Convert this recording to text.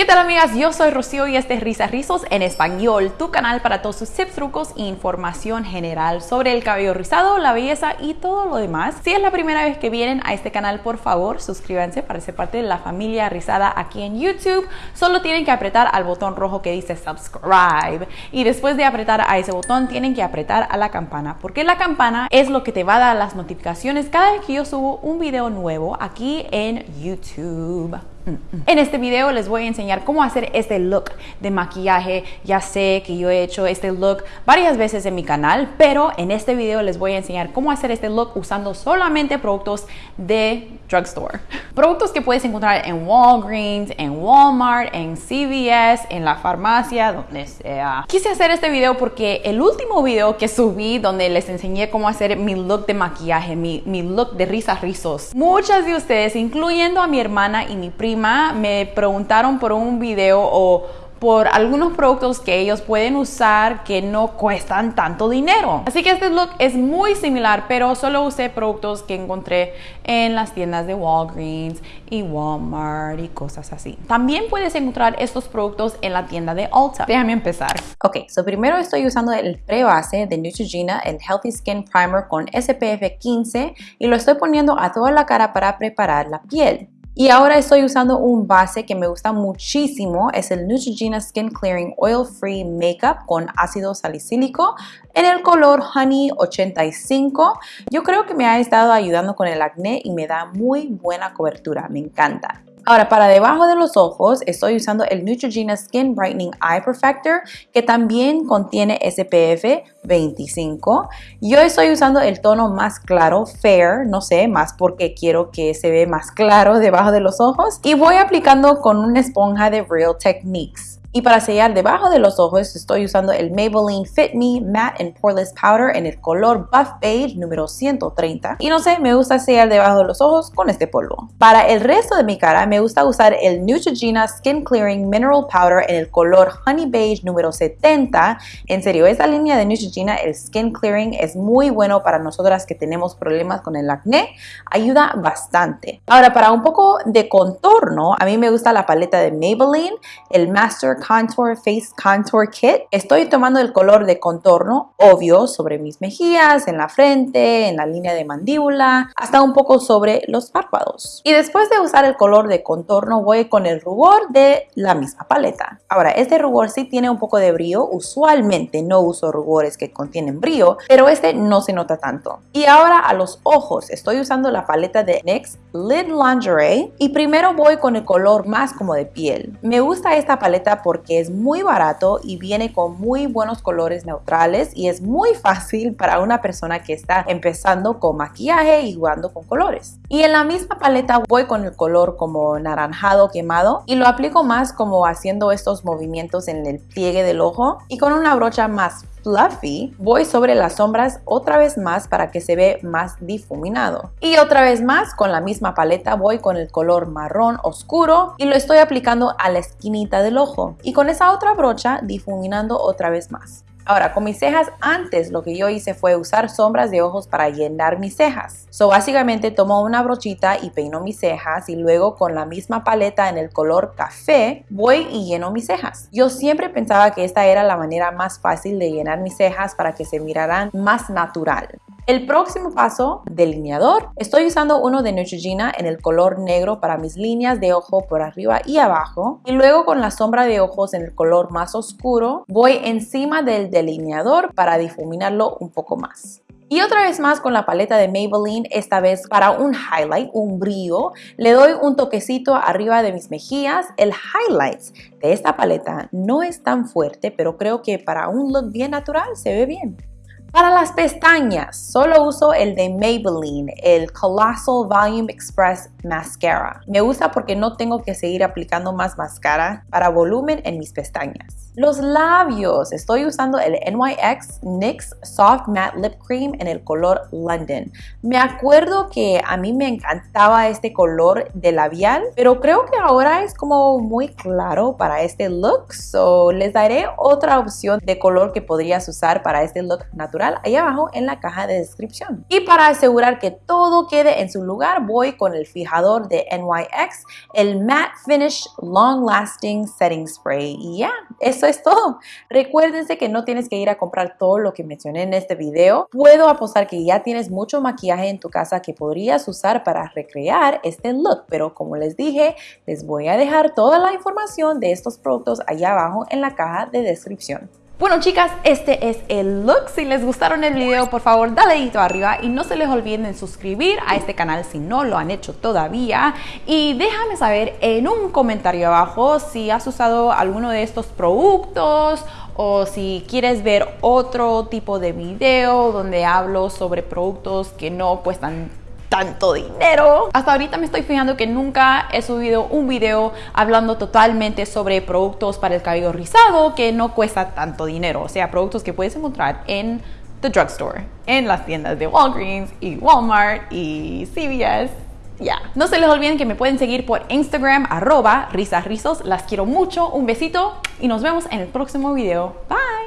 ¿Qué tal amigas? Yo soy Rocío y este es Risa Rizos en español, tu canal para todos tus tips, trucos e información general sobre el cabello rizado, la belleza y todo lo demás. Si es la primera vez que vienen a este canal, por favor, suscríbanse para ser parte de la familia rizada aquí en YouTube. Solo tienen que apretar al botón rojo que dice subscribe y después de apretar a ese botón tienen que apretar a la campana porque la campana es lo que te va a dar las notificaciones cada vez que yo subo un video nuevo aquí en YouTube. En este video les voy a enseñar cómo hacer este look de maquillaje. Ya sé que yo he hecho este look varias veces en mi canal, pero en este video les voy a enseñar cómo hacer este look usando solamente productos de drugstore. Productos que puedes encontrar en Walgreens, en Walmart, en CVS, en la farmacia, donde sea. Quise hacer este video porque el último video que subí donde les enseñé cómo hacer mi look de maquillaje, mi, mi look de risas rizos, muchas de ustedes, incluyendo a mi hermana y mi prima, me preguntaron por un video o por algunos productos que ellos pueden usar que no cuestan tanto dinero. Así que este look es muy similar, pero solo usé productos que encontré en las tiendas de Walgreens y Walmart y cosas así. También puedes encontrar estos productos en la tienda de Ulta. Déjame empezar. Ok, so primero estoy usando el pre-base de Neutrogena, el Healthy Skin Primer con SPF 15 y lo estoy poniendo a toda la cara para preparar la piel. Y ahora estoy usando un base que me gusta muchísimo, es el Neutrogena Skin Clearing Oil Free Makeup con ácido salicílico en el color Honey 85. Yo creo que me ha estado ayudando con el acné y me da muy buena cobertura, me encanta. Ahora, para debajo de los ojos estoy usando el Neutrogena Skin Brightening Eye Perfector que también contiene SPF 25. Yo estoy usando el tono más claro, Fair, no sé, más porque quiero que se ve más claro debajo de los ojos. Y voy aplicando con una esponja de Real Techniques. Y para sellar debajo de los ojos estoy usando el Maybelline Fit Me Matte and Poreless Powder en el color Buff Beige número 130. Y no sé, me gusta sellar debajo de los ojos con este polvo. Para el resto de mi cara me gusta usar el Neutrogena Skin Clearing Mineral Powder en el color Honey Beige número 70. En serio, esta línea de Neutrogena, el Skin Clearing, es muy bueno para nosotras que tenemos problemas con el acné. Ayuda bastante. Ahora, para un poco de contorno, a mí me gusta la paleta de Maybelline, el Master Contour Face Contour Kit. Estoy tomando el color de contorno, obvio, sobre mis mejillas, en la frente, en la línea de mandíbula, hasta un poco sobre los párpados. Y después de usar el color de contorno, voy con el rubor de la misma paleta. Ahora, este rubor sí tiene un poco de brillo. Usualmente no uso rubores que contienen brillo, pero este no se nota tanto. Y ahora a los ojos, estoy usando la paleta de NYX Lid Lingerie y primero voy con el color más como de piel. Me gusta esta paleta porque es muy barato y viene con muy buenos colores neutrales y es muy fácil para una persona que está empezando con maquillaje y jugando con colores. Y en la misma paleta voy con el color como naranjado quemado y lo aplico más como haciendo estos movimientos en el pliegue del ojo y con una brocha más fluffy, voy sobre las sombras otra vez más para que se ve más difuminado. Y otra vez más, con la misma paleta voy con el color marrón oscuro y lo estoy aplicando a la esquinita del ojo. Y con esa otra brocha difuminando otra vez más. Ahora, con mis cejas antes lo que yo hice fue usar sombras de ojos para llenar mis cejas. So, básicamente tomo una brochita y peino mis cejas y luego con la misma paleta en el color café voy y lleno mis cejas. Yo siempre pensaba que esta era la manera más fácil de llenar mis cejas para que se miraran más natural. El próximo paso, delineador. Estoy usando uno de Neutrogena en el color negro para mis líneas de ojo por arriba y abajo. Y luego con la sombra de ojos en el color más oscuro, voy encima del delineador para difuminarlo un poco más. Y otra vez más con la paleta de Maybelline, esta vez para un highlight, un brillo, le doy un toquecito arriba de mis mejillas. El highlight de esta paleta no es tan fuerte, pero creo que para un look bien natural se ve bien. Para las pestañas, solo uso el de Maybelline, el Colossal Volume Express Mascara. Me gusta porque no tengo que seguir aplicando más máscara para volumen en mis pestañas. Los labios, estoy usando el NYX NYX Soft Matte Lip Cream en el color London. Me acuerdo que a mí me encantaba este color de labial, pero creo que ahora es como muy claro para este look, so les daré otra opción de color que podrías usar para este look natural natural ahí abajo en la caja de descripción. Y para asegurar que todo quede en su lugar, voy con el fijador de NYX, el Matte Finish Long Lasting Setting Spray. Y ya, eso es todo. Recuérdense que no tienes que ir a comprar todo lo que mencioné en este video. Puedo apostar que ya tienes mucho maquillaje en tu casa que podrías usar para recrear este look, pero como les dije, les voy a dejar toda la información de estos productos allá abajo en la caja de descripción. Bueno chicas, este es el look. Si les gustaron el video, por favor dale dedito arriba y no se les olviden suscribir a este canal si no lo han hecho todavía. Y déjame saber en un comentario abajo si has usado alguno de estos productos o si quieres ver otro tipo de video donde hablo sobre productos que no cuestan tanto dinero. Hasta ahorita me estoy fijando que nunca he subido un video hablando totalmente sobre productos para el cabello rizado que no cuesta tanto dinero. O sea, productos que puedes encontrar en the drugstore, en las tiendas de Walgreens y Walmart y CVS. Ya, no se les olviden que me pueden seguir por Instagram, arroba risasrizos. Las quiero mucho, un besito y nos vemos en el próximo video. Bye.